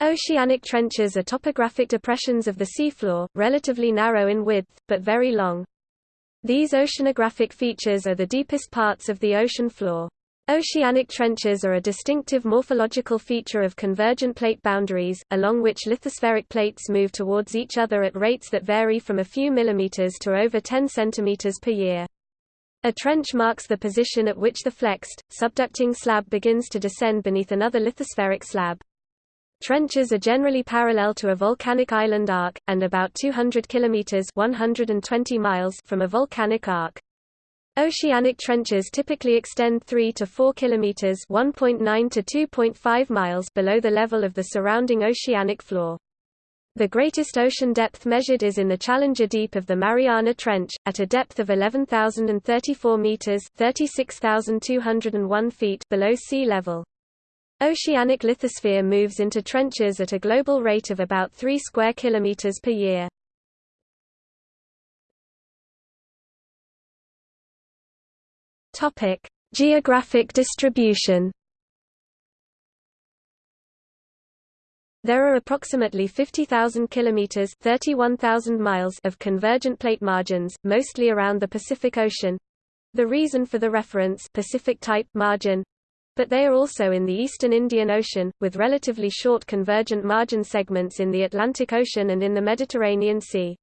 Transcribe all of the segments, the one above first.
Oceanic trenches are topographic depressions of the seafloor, relatively narrow in width, but very long. These oceanographic features are the deepest parts of the ocean floor. Oceanic trenches are a distinctive morphological feature of convergent plate boundaries, along which lithospheric plates move towards each other at rates that vary from a few millimeters to over 10 centimeters per year. A trench marks the position at which the flexed, subducting slab begins to descend beneath another lithospheric slab. Trenches are generally parallel to a volcanic island arc, and about 200 kilometers 120 miles from a volcanic arc. Oceanic trenches typically extend 3 to 4 kilometers (1.9 to 2.5 miles) below the level of the surrounding oceanic floor. The greatest ocean depth measured is in the Challenger Deep of the Mariana Trench, at a depth of 11,034 meters (36,201 feet) below sea level. Oceanic lithosphere moves into trenches at a global rate of about 3 square kilometers per year. Topic: Geographic distribution. There are approximately 50,000 kilometers (31,000 miles) of convergent plate margins, mostly around the Pacific Ocean. The reason for the reference Pacific type margin but they are also in the eastern Indian Ocean, with relatively short convergent margin segments in the Atlantic Ocean and in the Mediterranean Sea.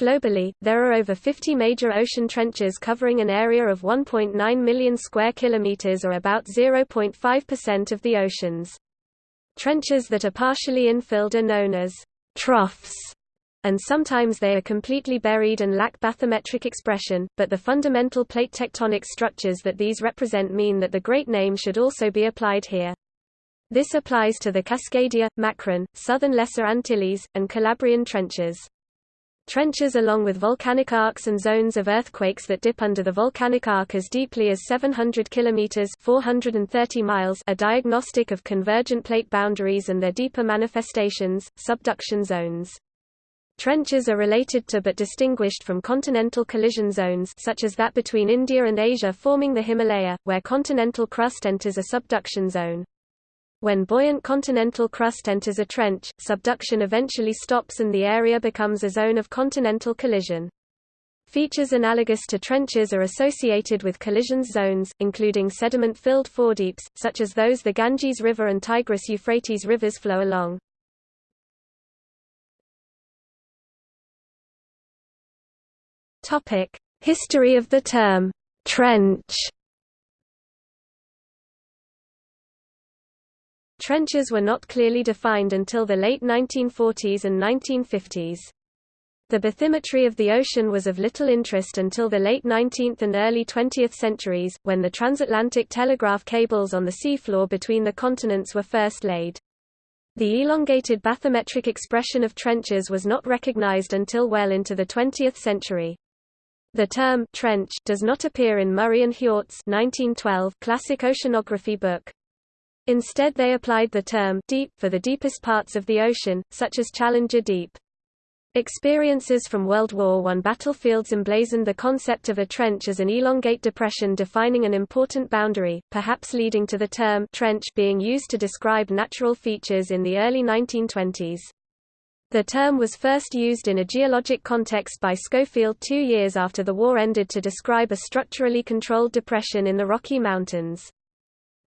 Globally, there are over 50 major ocean trenches covering an area of 1.9 million square kilometers or about 0.5% of the oceans. Trenches that are partially infilled are known as troughs, and sometimes they are completely buried and lack bathymetric expression, but the fundamental plate tectonic structures that these represent mean that the great name should also be applied here. This applies to the Cascadia, Makran, Southern Lesser Antilles, and Calabrian trenches. Trenches along with volcanic arcs and zones of earthquakes that dip under the volcanic arc as deeply as 700 kilometers (430 miles) are diagnostic of convergent plate boundaries and their deeper manifestations, subduction zones. Trenches are related to but distinguished from continental collision zones such as that between India and Asia forming the Himalaya, where continental crust enters a subduction zone. When buoyant continental crust enters a trench, subduction eventually stops and the area becomes a zone of continental collision. Features analogous to trenches are associated with collision zones, including sediment-filled foredeeps, such as those the Ganges River and Tigris-Euphrates rivers flow along. History of the term, trench Trenches were not clearly defined until the late 1940s and 1950s. The bathymetry of the ocean was of little interest until the late 19th and early 20th centuries, when the transatlantic telegraph cables on the seafloor between the continents were first laid. The elongated bathymetric expression of trenches was not recognized until well into the 20th century. The term trench does not appear in Murray and Hjort's 1912 classic oceanography book. Instead they applied the term deep for the deepest parts of the ocean, such as Challenger Deep. Experiences from World War I battlefields emblazoned the concept of a trench as an elongate depression defining an important boundary, perhaps leading to the term trench being used to describe natural features in the early 1920s. The term was first used in a geologic context by Schofield two years after the war ended to describe a structurally controlled depression in the Rocky Mountains.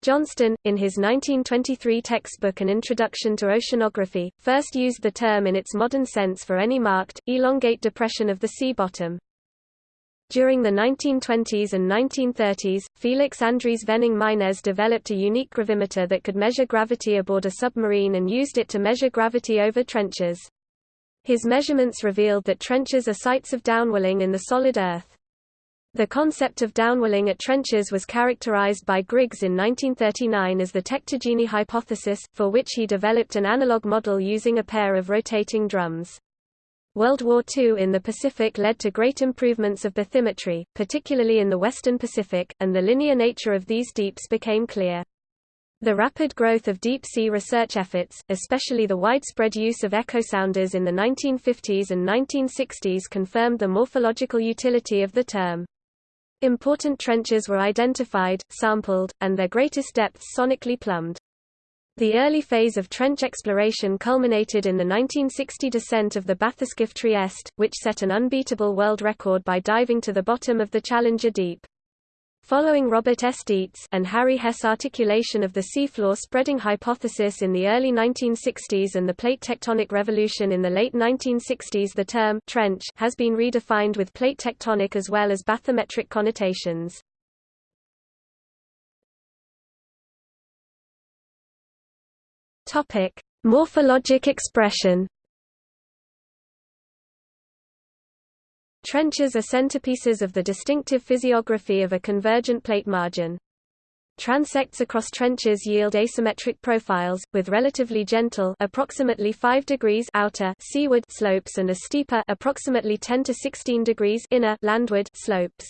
Johnston, in his 1923 textbook An Introduction to Oceanography, first used the term in its modern sense for any marked, elongate depression of the sea bottom. During the 1920s and 1930s, Felix Andries Vening Meinesz developed a unique gravimeter that could measure gravity aboard a submarine and used it to measure gravity over trenches. His measurements revealed that trenches are sites of downwelling in the solid earth. The concept of downwelling at trenches was characterized by Griggs in 1939 as the tectogene hypothesis, for which he developed an analog model using a pair of rotating drums. World War II in the Pacific led to great improvements of bathymetry, particularly in the western Pacific, and the linear nature of these deeps became clear. The rapid growth of deep-sea research efforts, especially the widespread use of echosounders in the 1950s and 1960s confirmed the morphological utility of the term. Important trenches were identified, sampled, and their greatest depths sonically plumbed. The early phase of trench exploration culminated in the 1960 descent of the bathyscaphe Trieste, which set an unbeatable world record by diving to the bottom of the Challenger Deep. Following Robert S. Dietz and Harry Hess articulation of the seafloor spreading hypothesis in the early 1960s and the plate tectonic revolution in the late 1960s the term trench has been redefined with plate tectonic as well as bathymetric connotations. Morphologic expression. Trenches are centerpieces of the distinctive physiography of a convergent plate margin. Transects across trenches yield asymmetric profiles, with relatively gentle approximately 5 degrees outer seaward slopes and a steeper approximately 10 to 16 degrees inner landward slopes.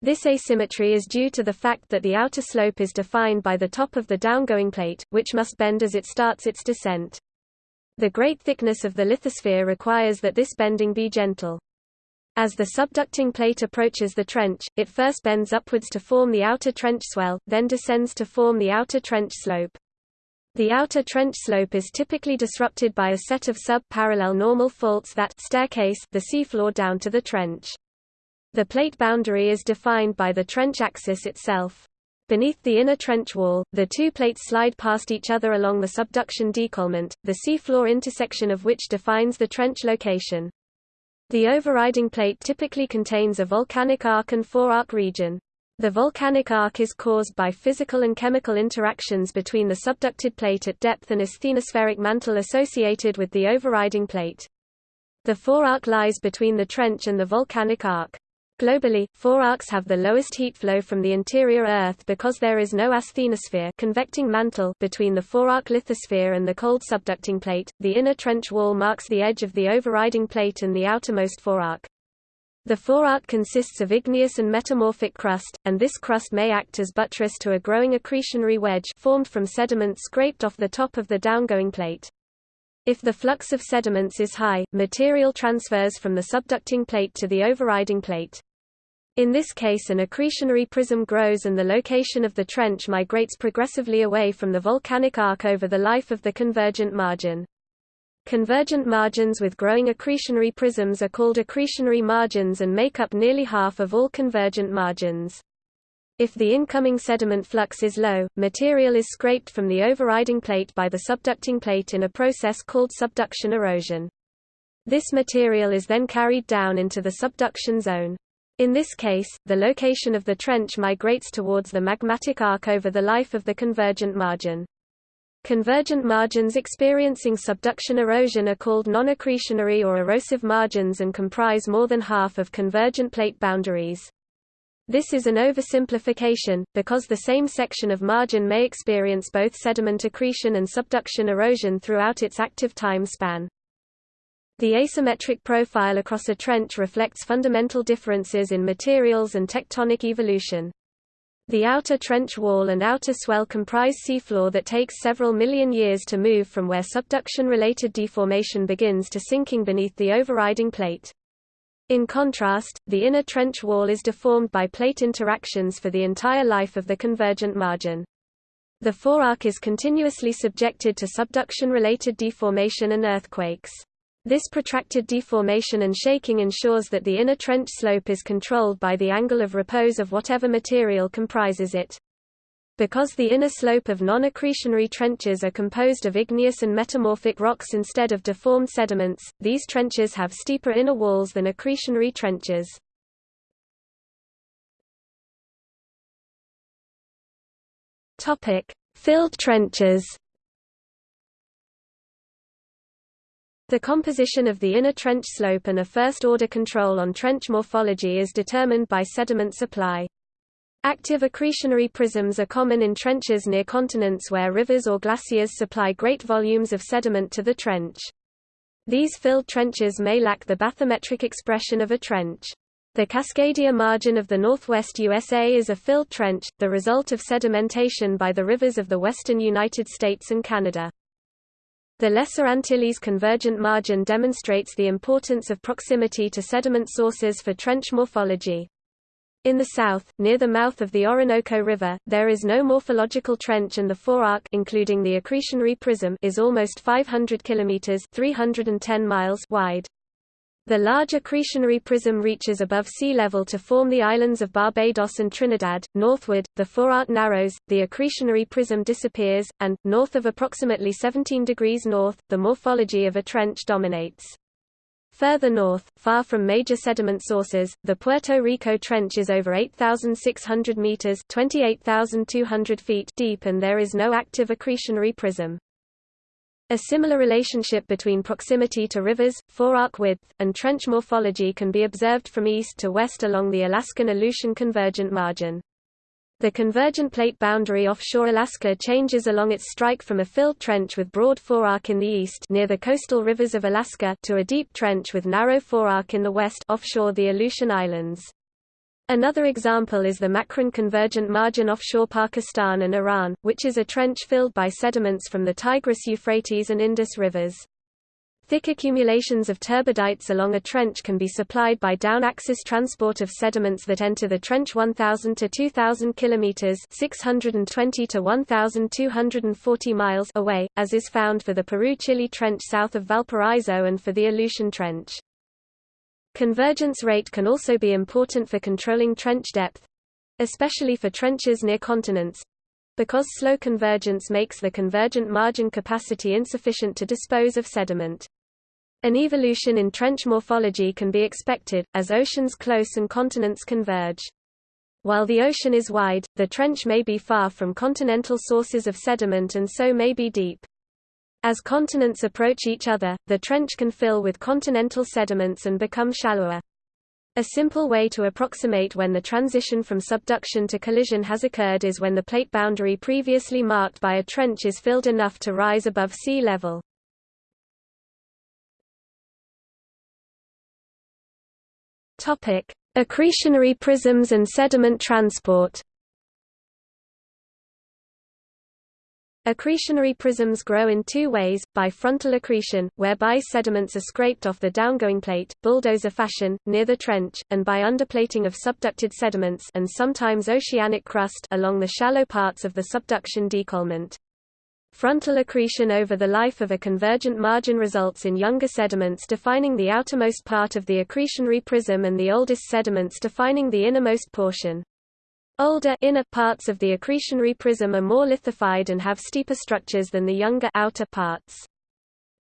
This asymmetry is due to the fact that the outer slope is defined by the top of the downgoing plate, which must bend as it starts its descent. The great thickness of the lithosphere requires that this bending be gentle. As the subducting plate approaches the trench, it first bends upwards to form the outer trench swell, then descends to form the outer trench slope. The outer trench slope is typically disrupted by a set of sub-parallel normal faults that staircase the seafloor down to the trench. The plate boundary is defined by the trench axis itself. Beneath the inner trench wall, the two plates slide past each other along the subduction décollement, the seafloor intersection of which defines the trench location. The overriding plate typically contains a volcanic arc and forearc region. The volcanic arc is caused by physical and chemical interactions between the subducted plate at depth and asthenospheric mantle associated with the overriding plate. The forearc lies between the trench and the volcanic arc. Globally, forearcs have the lowest heat flow from the interior Earth because there is no asthenosphere convecting mantle between the forearc lithosphere and the cold subducting plate. The inner trench wall marks the edge of the overriding plate and the outermost forearc. The forearc consists of igneous and metamorphic crust, and this crust may act as buttress to a growing accretionary wedge formed from sediments scraped off the top of the downgoing plate. If the flux of sediments is high, material transfers from the subducting plate to the overriding plate. In this case an accretionary prism grows and the location of the trench migrates progressively away from the volcanic arc over the life of the convergent margin. Convergent margins with growing accretionary prisms are called accretionary margins and make up nearly half of all convergent margins. If the incoming sediment flux is low, material is scraped from the overriding plate by the subducting plate in a process called subduction erosion. This material is then carried down into the subduction zone. In this case, the location of the trench migrates towards the magmatic arc over the life of the convergent margin. Convergent margins experiencing subduction erosion are called non-accretionary or erosive margins and comprise more than half of convergent plate boundaries. This is an oversimplification, because the same section of margin may experience both sediment accretion and subduction erosion throughout its active time span. The asymmetric profile across a trench reflects fundamental differences in materials and tectonic evolution. The outer trench wall and outer swell comprise seafloor that takes several million years to move from where subduction-related deformation begins to sinking beneath the overriding plate. In contrast, the inner trench wall is deformed by plate interactions for the entire life of the convergent margin. The forearc is continuously subjected to subduction-related deformation and earthquakes. This protracted deformation and shaking ensures that the inner trench slope is controlled by the angle of repose of whatever material comprises it. Because the inner slope of non-accretionary trenches are composed of igneous and metamorphic rocks instead of deformed sediments, these trenches have steeper inner walls than accretionary trenches. Filled trenches The composition of the inner trench slope and a first-order control on trench morphology is determined by sediment supply. Active accretionary prisms are common in trenches near continents where rivers or glaciers supply great volumes of sediment to the trench. These filled trenches may lack the bathymetric expression of a trench. The Cascadia margin of the northwest USA is a filled trench, the result of sedimentation by the rivers of the western United States and Canada. The Lesser Antilles convergent margin demonstrates the importance of proximity to sediment sources for trench morphology. In the south, near the mouth of the Orinoco River, there is no morphological trench and the forearc including the accretionary prism is almost 500 kilometers 310 miles wide. The large accretionary prism reaches above sea level to form the islands of Barbados and Trinidad. Northward, the forearc narrows, the accretionary prism disappears, and, north of approximately 17 degrees north, the morphology of a trench dominates. Further north, far from major sediment sources, the Puerto Rico Trench is over 8,600 meters (28,200 feet) deep and there is no active accretionary prism. A similar relationship between proximity to rivers, forearc width, and trench morphology can be observed from east to west along the Alaskan Aleutian convergent margin. The convergent plate boundary offshore Alaska changes along its strike from a filled trench with broad forearc in the east near the coastal rivers of Alaska to a deep trench with narrow forearc in the west offshore the Aleutian Islands. Another example is the Makran convergent margin offshore Pakistan and Iran, which is a trench filled by sediments from the Tigris Euphrates and Indus rivers. Thick accumulations of turbidites along a trench can be supplied by down-axis transport of sediments that enter the trench 1,000 to 2,000 kilometers (620 to 1,240 miles) away, as is found for the Peru-Chile Trench south of Valparaiso and for the Aleutian Trench. Convergence rate can also be important for controlling trench depth, especially for trenches near continents, because slow convergence makes the convergent margin capacity insufficient to dispose of sediment. An evolution in trench morphology can be expected, as oceans close and continents converge. While the ocean is wide, the trench may be far from continental sources of sediment and so may be deep. As continents approach each other, the trench can fill with continental sediments and become shallower. A simple way to approximate when the transition from subduction to collision has occurred is when the plate boundary previously marked by a trench is filled enough to rise above sea level. Topic: Accretionary prisms and sediment transport. Accretionary prisms grow in two ways, by frontal accretion, whereby sediments are scraped off the downgoing plate, bulldozer fashion, near the trench, and by underplating of subducted sediments and sometimes oceanic crust along the shallow parts of the subduction décollement. Frontal accretion over the life of a convergent margin results in younger sediments defining the outermost part of the accretionary prism and the oldest sediments defining the innermost portion. Older inner parts of the accretionary prism are more lithified and have steeper structures than the younger outer parts.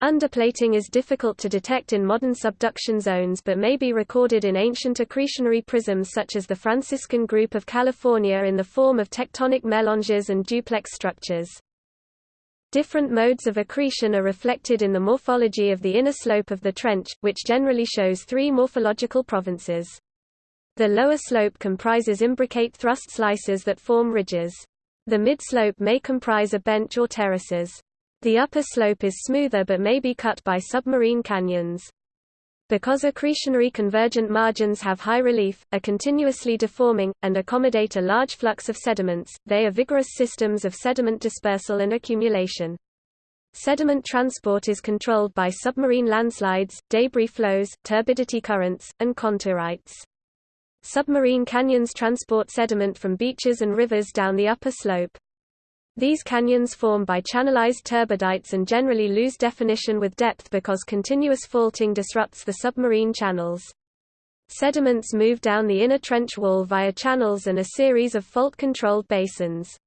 Underplating is difficult to detect in modern subduction zones but may be recorded in ancient accretionary prisms such as the Franciscan Group of California in the form of tectonic melanges and duplex structures. Different modes of accretion are reflected in the morphology of the inner slope of the trench, which generally shows three morphological provinces. The lower slope comprises imbricate thrust slices that form ridges. The mid-slope may comprise a bench or terraces. The upper slope is smoother but may be cut by submarine canyons. Because accretionary convergent margins have high relief, are continuously deforming, and accommodate a large flux of sediments, they are vigorous systems of sediment dispersal and accumulation. Sediment transport is controlled by submarine landslides, debris flows, turbidity currents, and contourites. Submarine canyons transport sediment from beaches and rivers down the upper slope. These canyons form by channelized turbidites and generally lose definition with depth because continuous faulting disrupts the submarine channels. Sediments move down the inner trench wall via channels and a series of fault-controlled basins.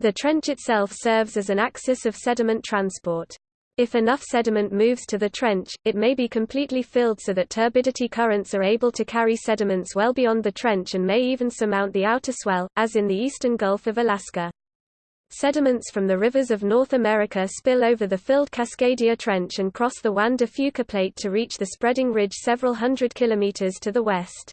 The trench itself serves as an axis of sediment transport. If enough sediment moves to the trench, it may be completely filled so that turbidity currents are able to carry sediments well beyond the trench and may even surmount the outer swell, as in the eastern Gulf of Alaska. Sediments from the rivers of North America spill over the filled Cascadia Trench and cross the Juan de Fuca Plate to reach the spreading ridge several hundred kilometers to the west.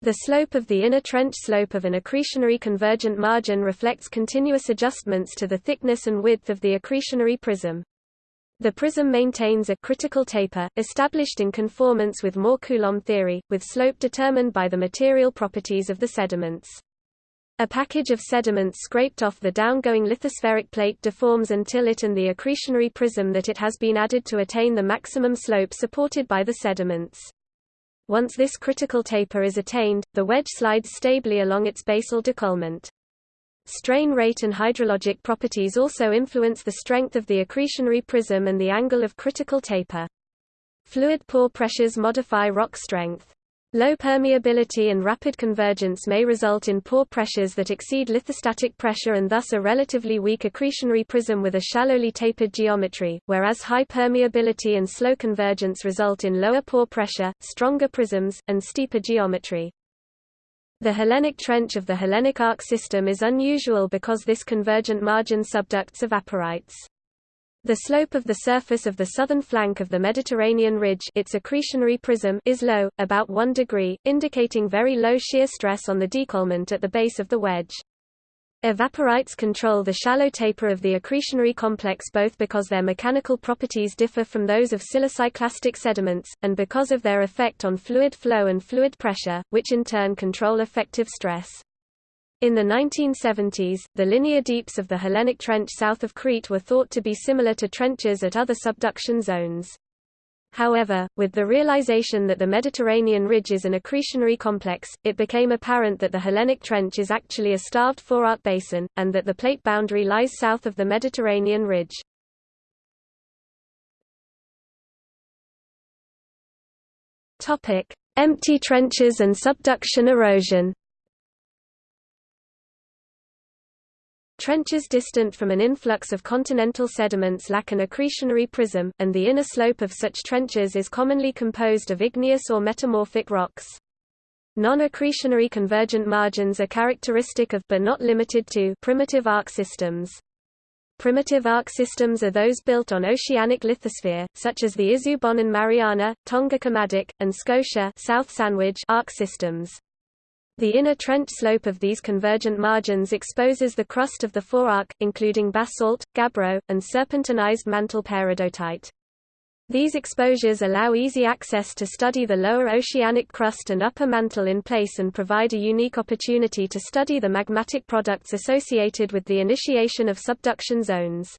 The slope of the inner trench slope of an accretionary convergent margin reflects continuous adjustments to the thickness and width of the accretionary prism. The prism maintains a critical taper, established in conformance with Mohr-Coulomb theory, with slope determined by the material properties of the sediments. A package of sediments scraped off the downgoing lithospheric plate deforms until it and the accretionary prism that it has been added to attain the maximum slope supported by the sediments. Once this critical taper is attained, the wedge slides stably along its basal décollement. Strain rate and hydrologic properties also influence the strength of the accretionary prism and the angle of critical taper. Fluid pore pressures modify rock strength. Low permeability and rapid convergence may result in pore pressures that exceed lithostatic pressure and thus a relatively weak accretionary prism with a shallowly tapered geometry, whereas high permeability and slow convergence result in lower pore pressure, stronger prisms, and steeper geometry. The Hellenic trench of the Hellenic arc system is unusual because this convergent margin subducts evaporites. The slope of the surface of the southern flank of the Mediterranean ridge its accretionary prism is low, about 1 degree, indicating very low shear stress on the décollement at the base of the wedge. Evaporites control the shallow taper of the accretionary complex both because their mechanical properties differ from those of siliciclastic sediments, and because of their effect on fluid flow and fluid pressure, which in turn control effective stress. In the 1970s, the linear deeps of the Hellenic Trench south of Crete were thought to be similar to trenches at other subduction zones. However, with the realization that the Mediterranean ridge is an accretionary complex, it became apparent that the Hellenic Trench is actually a starved forearc basin, and that the plate boundary lies south of the Mediterranean ridge. Empty trenches and subduction erosion Trenches distant from an influx of continental sediments lack an accretionary prism, and the inner slope of such trenches is commonly composed of igneous or metamorphic rocks. Non-accretionary convergent margins are characteristic of but not limited to primitive arc systems. Primitive arc systems are those built on oceanic lithosphere, such as the Izu-Bonin Mariana, Tonga Kermadec, and Scotia South Sandwich arc systems. The inner trench slope of these convergent margins exposes the crust of the forearc, including basalt, gabbro, and serpentinized mantle peridotite. These exposures allow easy access to study the lower oceanic crust and upper mantle in place and provide a unique opportunity to study the magmatic products associated with the initiation of subduction zones.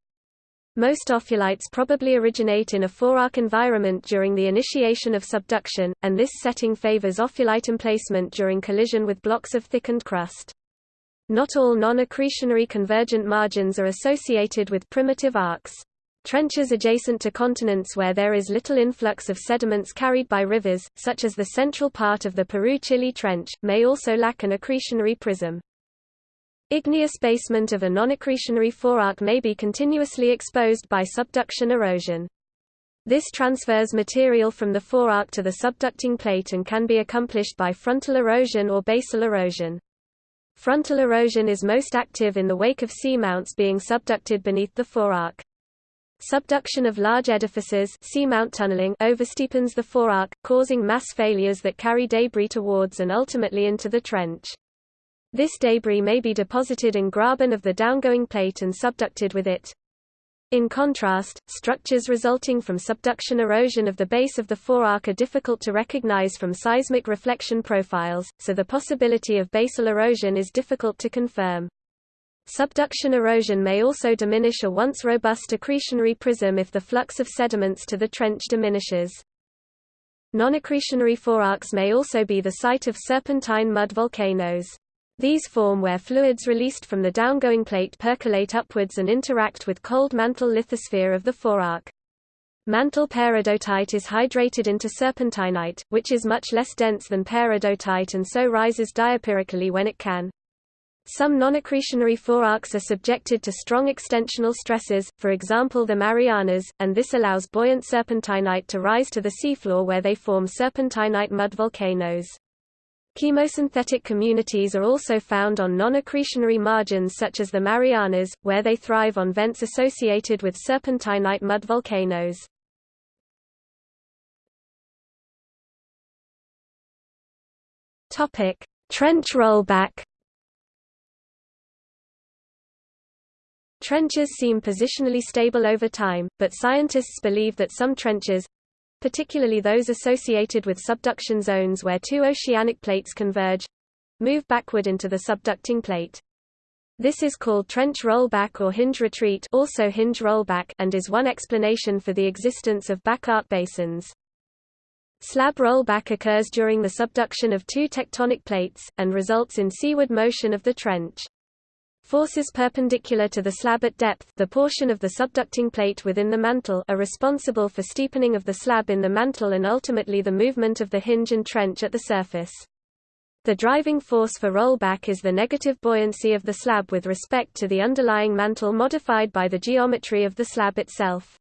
Most ophiolites probably originate in a forearc environment during the initiation of subduction, and this setting favors ophiolite emplacement during collision with blocks of thickened crust. Not all non-accretionary convergent margins are associated with primitive arcs. Trenches adjacent to continents where there is little influx of sediments carried by rivers, such as the central part of the Peru-Chile Trench, may also lack an accretionary prism. Igneous basement of a non-accretionary forearc may be continuously exposed by subduction erosion. This transfers material from the forearc to the subducting plate and can be accomplished by frontal erosion or basal erosion. Frontal erosion is most active in the wake of seamounts being subducted beneath the forearc. Subduction of large edifices seamount tunneling oversteepens the forearc, causing mass failures that carry debris towards and ultimately into the trench. This debris may be deposited in graben of the downgoing plate and subducted with it. In contrast, structures resulting from subduction erosion of the base of the forearc are difficult to recognize from seismic reflection profiles, so the possibility of basal erosion is difficult to confirm. Subduction erosion may also diminish a once robust accretionary prism if the flux of sediments to the trench diminishes. Non-accretionary forearcs may also be the site of serpentine mud volcanoes. These form where fluids released from the downgoing plate percolate upwards and interact with cold mantle lithosphere of the forearc. Mantle peridotite is hydrated into serpentinite, which is much less dense than peridotite and so rises diapirically when it can. Some non-accretionary forearcs are subjected to strong extensional stresses, for example the Marianas, and this allows buoyant serpentinite to rise to the seafloor where they form serpentinite mud volcanoes. Chemosynthetic communities are also found on non-accretionary margins such as the Marianas, where they thrive on vents associated with serpentinite mud volcanoes. Trench rollback Trenches seem positionally stable over time, but scientists believe that some trenches, particularly those associated with subduction zones where two oceanic plates converge move backward into the subducting plate. This is called trench rollback or hinge retreat also hinge rollback and is one explanation for the existence of back arc basins. Slab rollback occurs during the subduction of two tectonic plates, and results in seaward motion of the trench. Forces perpendicular to the slab at depth the portion of the subducting plate within the mantle are responsible for steepening of the slab in the mantle and ultimately the movement of the hinge and trench at the surface. The driving force for rollback is the negative buoyancy of the slab with respect to the underlying mantle modified by the geometry of the slab itself.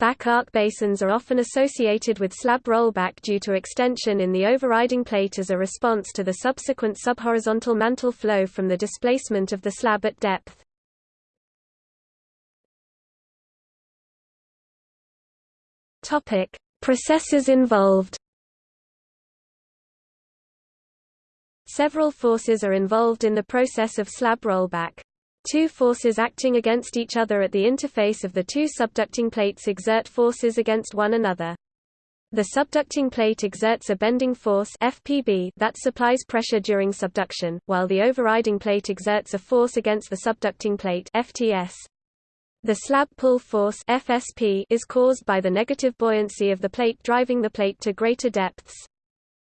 Back arc basins are often associated with slab rollback due to extension in the overriding plate as a response to the subsequent subhorizontal mantle flow from the displacement of the slab at depth. Topic: Processes involved. Several forces are involved in the process of slab rollback. Two forces acting against each other at the interface of the two subducting plates exert forces against one another. The subducting plate exerts a bending force FPB that supplies pressure during subduction, while the overriding plate exerts a force against the subducting plate FTS. The slab pull force FSP is caused by the negative buoyancy of the plate driving the plate to greater depths.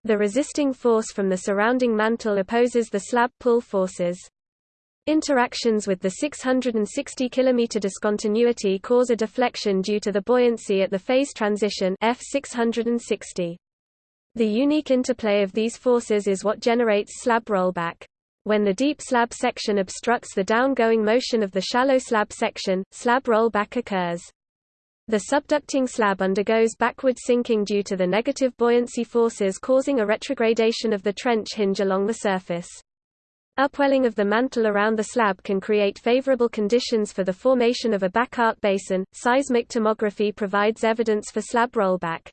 The resisting force from the surrounding mantle opposes the slab pull forces. Interactions with the 660 km discontinuity cause a deflection due to the buoyancy at the phase transition F660. The unique interplay of these forces is what generates slab rollback. When the deep slab section obstructs the downgoing motion of the shallow slab section, slab rollback occurs. The subducting slab undergoes backward sinking due to the negative buoyancy forces causing a retrogradation of the trench hinge along the surface. Upwelling of the mantle around the slab can create favorable conditions for the formation of a back arc basin. Seismic tomography provides evidence for slab rollback.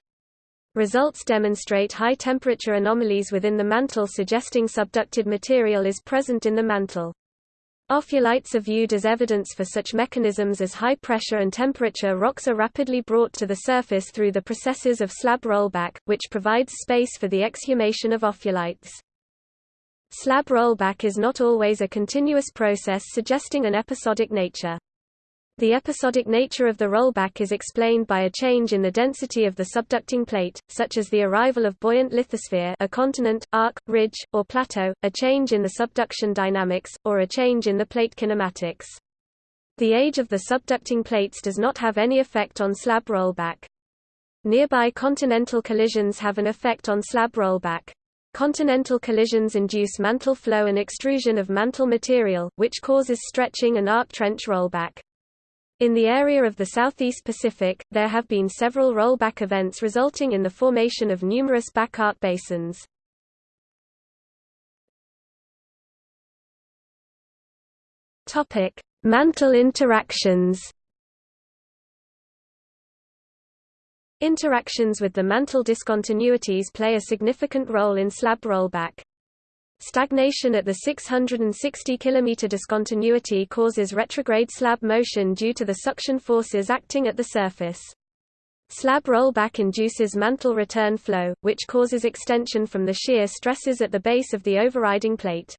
Results demonstrate high temperature anomalies within the mantle suggesting subducted material is present in the mantle. Ophiolites are viewed as evidence for such mechanisms as high pressure and temperature rocks are rapidly brought to the surface through the processes of slab rollback, which provides space for the exhumation of ophiolites. Slab rollback is not always a continuous process suggesting an episodic nature. The episodic nature of the rollback is explained by a change in the density of the subducting plate, such as the arrival of buoyant lithosphere a continent, arc, ridge, or plateau, a change in the subduction dynamics, or a change in the plate kinematics. The age of the subducting plates does not have any effect on slab rollback. Nearby continental collisions have an effect on slab rollback. Continental collisions induce mantle flow and extrusion of mantle material, which causes stretching and arc trench rollback. In the area of the Southeast Pacific, there have been several rollback events resulting in the formation of numerous back arc basins. Topic: Mantle interactions. Interactions with the mantle discontinuities play a significant role in slab rollback. Stagnation at the 660 km discontinuity causes retrograde slab motion due to the suction forces acting at the surface. Slab rollback induces mantle return flow, which causes extension from the shear stresses at the base of the overriding plate.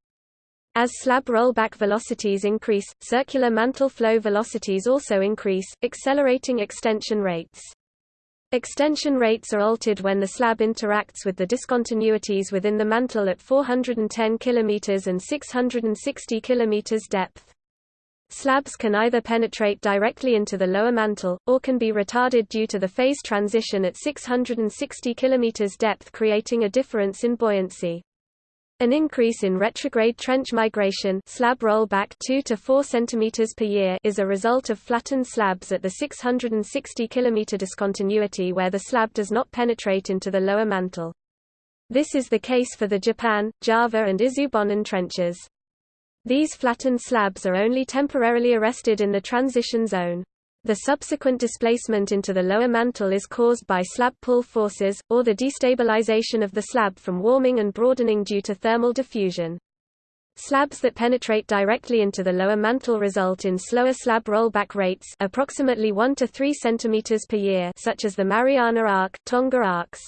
As slab rollback velocities increase, circular mantle flow velocities also increase, accelerating extension rates. Extension rates are altered when the slab interacts with the discontinuities within the mantle at 410 km and 660 km depth. Slabs can either penetrate directly into the lower mantle, or can be retarded due to the phase transition at 660 km depth creating a difference in buoyancy. An increase in retrograde trench migration slab rollback 2 to 4 cm per year is a result of flattened slabs at the 660 km discontinuity where the slab does not penetrate into the lower mantle. This is the case for the Japan, Java and Izu-Bonin trenches. These flattened slabs are only temporarily arrested in the transition zone. The subsequent displacement into the lower mantle is caused by slab pull forces, or the destabilization of the slab from warming and broadening due to thermal diffusion. Slabs that penetrate directly into the lower mantle result in slower slab rollback rates approximately 1 to 3 cm per year such as the Mariana Arc, Tonga arcs.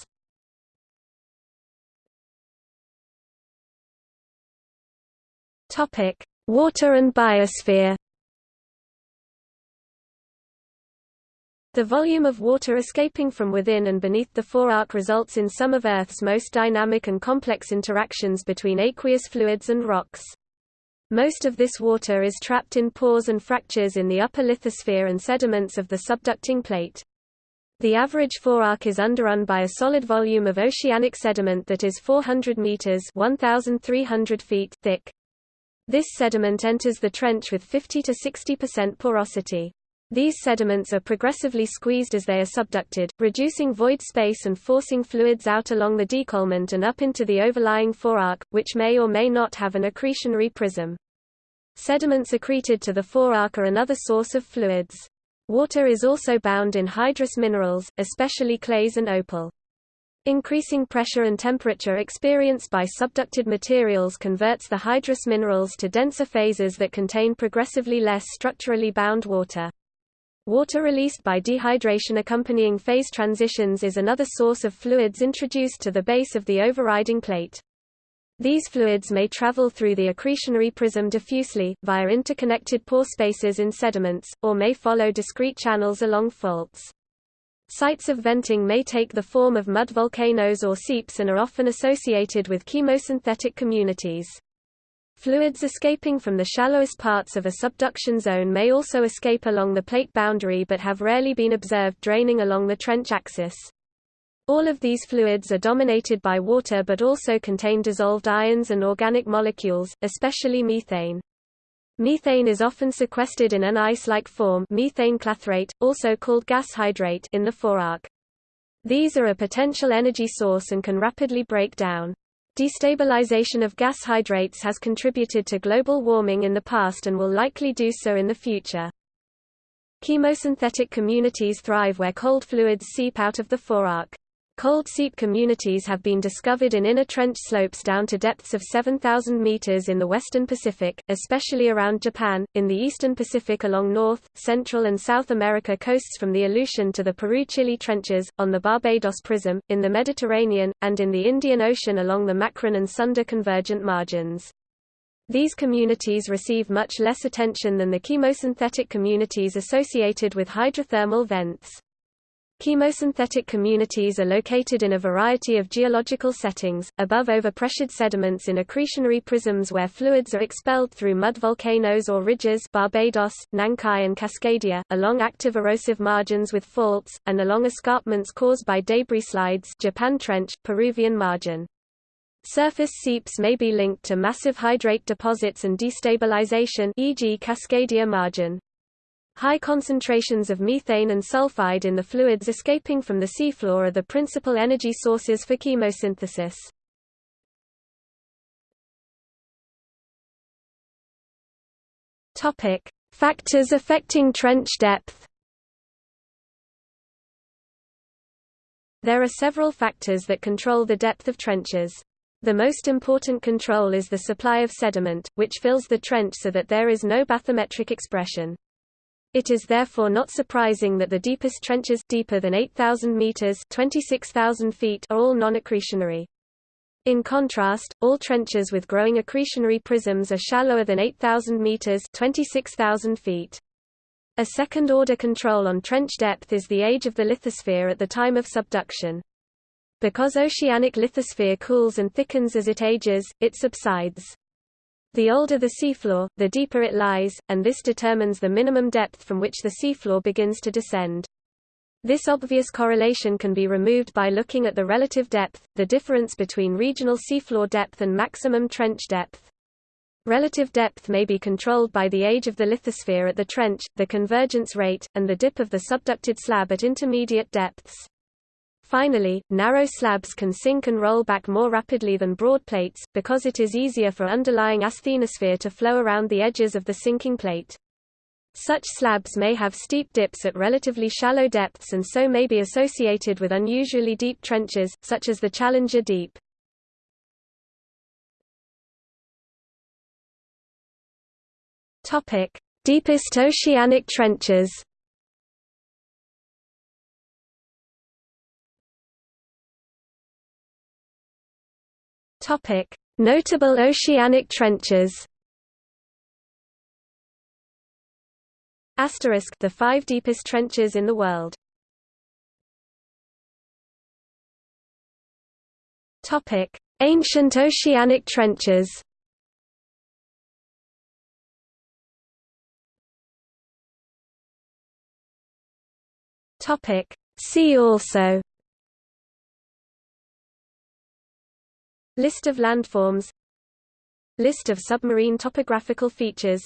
Water and biosphere The volume of water escaping from within and beneath the forearc results in some of Earth's most dynamic and complex interactions between aqueous fluids and rocks. Most of this water is trapped in pores and fractures in the upper lithosphere and sediments of the subducting plate. The average forearc is underrun by a solid volume of oceanic sediment that is 400 meters (1,300 feet) thick. This sediment enters the trench with 50 to 60% porosity. These sediments are progressively squeezed as they are subducted, reducing void space and forcing fluids out along the décollement and up into the overlying forearc, which may or may not have an accretionary prism. Sediments accreted to the forearc are another source of fluids. Water is also bound in hydrous minerals, especially clays and opal. Increasing pressure and temperature experienced by subducted materials converts the hydrous minerals to denser phases that contain progressively less structurally bound water. Water released by dehydration accompanying phase transitions is another source of fluids introduced to the base of the overriding plate. These fluids may travel through the accretionary prism diffusely, via interconnected pore spaces in sediments, or may follow discrete channels along faults. Sites of venting may take the form of mud volcanoes or seeps and are often associated with chemosynthetic communities. Fluids escaping from the shallowest parts of a subduction zone may also escape along the plate boundary but have rarely been observed draining along the trench axis. All of these fluids are dominated by water but also contain dissolved ions and organic molecules, especially methane. Methane is often sequestered in an ice-like form methane clathrate, also called gas hydrate in the forearc. These are a potential energy source and can rapidly break down. Destabilization of gas hydrates has contributed to global warming in the past and will likely do so in the future. Chemosynthetic communities thrive where cold fluids seep out of the forearc. Cold seep communities have been discovered in inner trench slopes down to depths of 7,000 meters in the western Pacific, especially around Japan, in the eastern Pacific along North, Central and South America coasts from the Aleutian to the Peru-Chile trenches, on the Barbados Prism, in the Mediterranean, and in the Indian Ocean along the Makran and Sunda convergent margins. These communities receive much less attention than the chemosynthetic communities associated with hydrothermal vents. Chemosynthetic communities are located in a variety of geological settings, above overpressured sediments in accretionary prisms where fluids are expelled through mud volcanoes or ridges Barbados, Nankai and Cascadia, along active erosive margins with faults, and along escarpments caused by debris slides Japan Trench, Peruvian margin. Surface seeps may be linked to massive hydrate deposits and destabilization e.g. Cascadia margin. High concentrations of methane and sulfide in the fluids escaping from the seafloor are the principal energy sources for chemosynthesis. Topic: Factors affecting trench depth. There are several factors that control the depth of trenches. The most important control is the supply of sediment, which fills the trench so that there is no bathymetric expression. It is therefore not surprising that the deepest trenches deeper than 8,000 meters (26,000 feet) are all non-accretionary. In contrast, all trenches with growing accretionary prisms are shallower than 8,000 meters (26,000 feet). A second-order control on trench depth is the age of the lithosphere at the time of subduction. Because oceanic lithosphere cools and thickens as it ages, it subsides. The older the seafloor, the deeper it lies, and this determines the minimum depth from which the seafloor begins to descend. This obvious correlation can be removed by looking at the relative depth, the difference between regional seafloor depth and maximum trench depth. Relative depth may be controlled by the age of the lithosphere at the trench, the convergence rate, and the dip of the subducted slab at intermediate depths. Finally, narrow slabs can sink and roll back more rapidly than broad plates, because it is easier for underlying asthenosphere to flow around the edges of the sinking plate. Such slabs may have steep dips at relatively shallow depths and so may be associated with unusually deep trenches, such as the Challenger Deep. Deepest oceanic trenches Topic: Notable oceanic trenches. Asterisk the five deepest trenches in the world. Topic: Ancient oceanic trenches. Topic: See also List of landforms. List of submarine topographical features.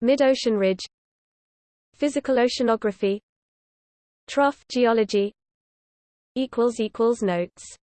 Mid-ocean ridge. Physical oceanography. Trough geology. Notes